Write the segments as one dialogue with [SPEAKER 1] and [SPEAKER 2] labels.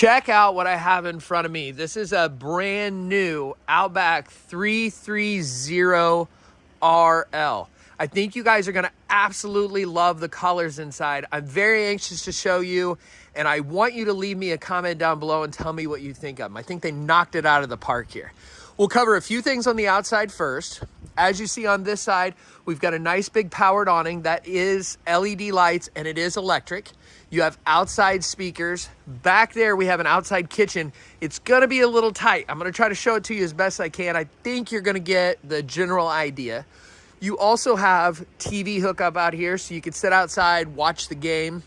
[SPEAKER 1] check out what I have in front of me. This is a brand new Outback 330RL. I think you guys are gonna absolutely love the colors inside. I'm very anxious to show you and I want you to leave me a comment down below and tell me what you think of them. I think they knocked it out of the park here. We'll cover a few things on the outside first. As you see on this side, we've got a nice big powered awning that is LED lights and it is electric. You have outside speakers. Back there, we have an outside kitchen. It's gonna be a little tight. I'm gonna try to show it to you as best I can. I think you're gonna get the general idea. You also have TV hookup out here so you can sit outside, watch the game.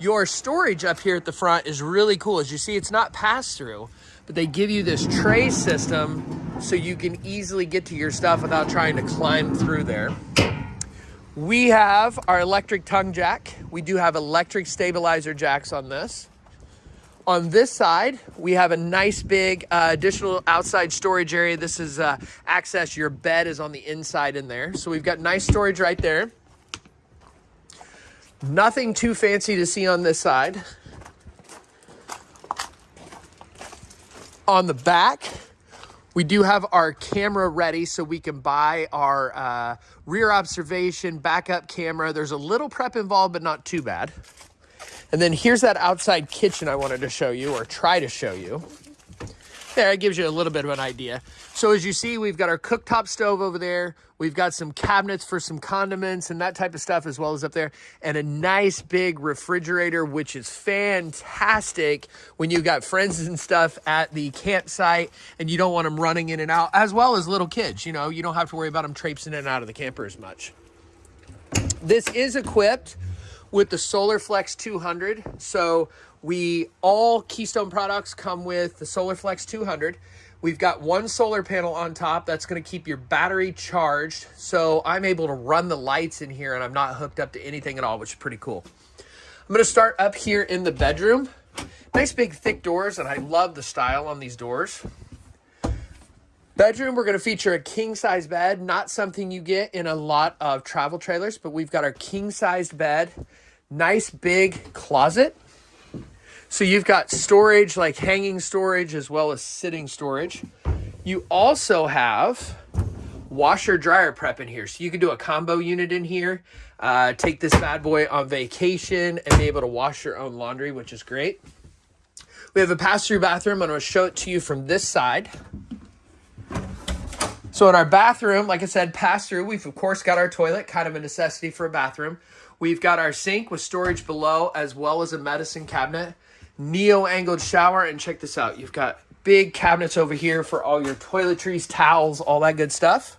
[SPEAKER 1] Your storage up here at the front is really cool. As you see, it's not pass-through, but they give you this tray system so you can easily get to your stuff without trying to climb through there. We have our electric tongue jack. We do have electric stabilizer jacks on this. On this side, we have a nice big uh, additional outside storage area. This is uh, access. Your bed is on the inside in there. So we've got nice storage right there. Nothing too fancy to see on this side. On the back, we do have our camera ready so we can buy our uh, rear observation backup camera. There's a little prep involved, but not too bad. And then here's that outside kitchen I wanted to show you or try to show you. There, it gives you a little bit of an idea. So as you see, we've got our cooktop stove over there. We've got some cabinets for some condiments and that type of stuff as well as up there. And a nice big refrigerator, which is fantastic when you've got friends and stuff at the campsite and you don't want them running in and out, as well as little kids. You know, you don't have to worry about them traipsing in and out of the camper as much. This is equipped with the SolarFlex 200. So we all Keystone products come with the SolarFlex 200. We've got one solar panel on top that's going to keep your battery charged. So I'm able to run the lights in here and I'm not hooked up to anything at all, which is pretty cool. I'm going to start up here in the bedroom. Nice big thick doors and I love the style on these doors. Bedroom, we're going to feature a king size bed, not something you get in a lot of travel trailers, but we've got our king sized bed, nice big closet. So you've got storage, like hanging storage as well as sitting storage. You also have washer dryer prep in here. So you can do a combo unit in here, uh, take this bad boy on vacation and be able to wash your own laundry, which is great. We have a pass-through bathroom. I'm going to show it to you from this side. So in our bathroom, like I said, pass through, we've of course got our toilet, kind of a necessity for a bathroom. We've got our sink with storage below, as well as a medicine cabinet, neo-angled shower, and check this out. You've got big cabinets over here for all your toiletries, towels, all that good stuff.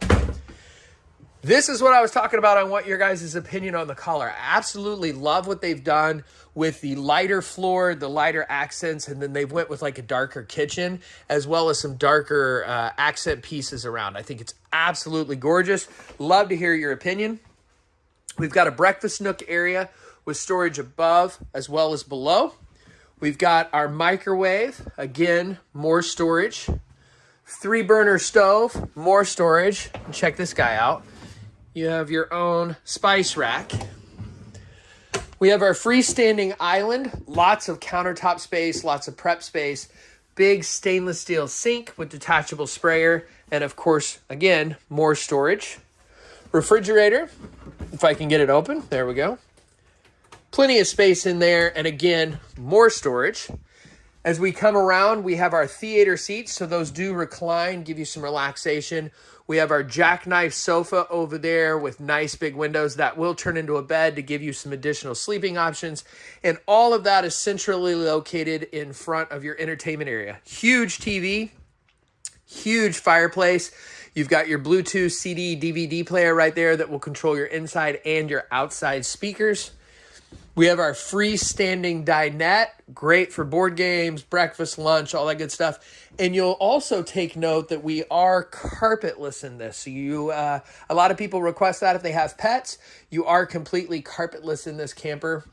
[SPEAKER 1] This is what I was talking about. I want your guys' opinion on the color. I absolutely love what they've done with the lighter floor, the lighter accents, and then they went with like a darker kitchen as well as some darker uh, accent pieces around. I think it's absolutely gorgeous. Love to hear your opinion. We've got a breakfast nook area with storage above as well as below. We've got our microwave, again, more storage. Three burner stove, more storage. check this guy out. You have your own spice rack. We have our freestanding island, lots of countertop space, lots of prep space, big stainless steel sink with detachable sprayer, and of course, again, more storage. Refrigerator, if I can get it open, there we go. Plenty of space in there, and again, more storage. As we come around, we have our theater seats, so those do recline, give you some relaxation. We have our jackknife sofa over there with nice big windows that will turn into a bed to give you some additional sleeping options. And all of that is centrally located in front of your entertainment area. Huge TV, huge fireplace. You've got your Bluetooth CD DVD player right there that will control your inside and your outside speakers. We have our freestanding dinette, great for board games, breakfast, lunch, all that good stuff. And you'll also take note that we are carpetless in this. So you, uh, a lot of people request that if they have pets. You are completely carpetless in this camper.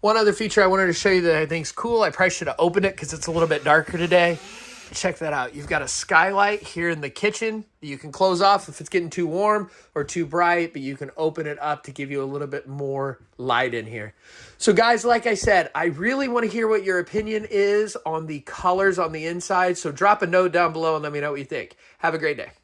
[SPEAKER 1] One other feature I wanted to show you that I think is cool. I probably should have opened it because it's a little bit darker today. Check that out. You've got a skylight here in the kitchen that you can close off if it's getting too warm or too bright, but you can open it up to give you a little bit more light in here. So guys, like I said, I really want to hear what your opinion is on the colors on the inside. So drop a note down below and let me know what you think. Have a great day.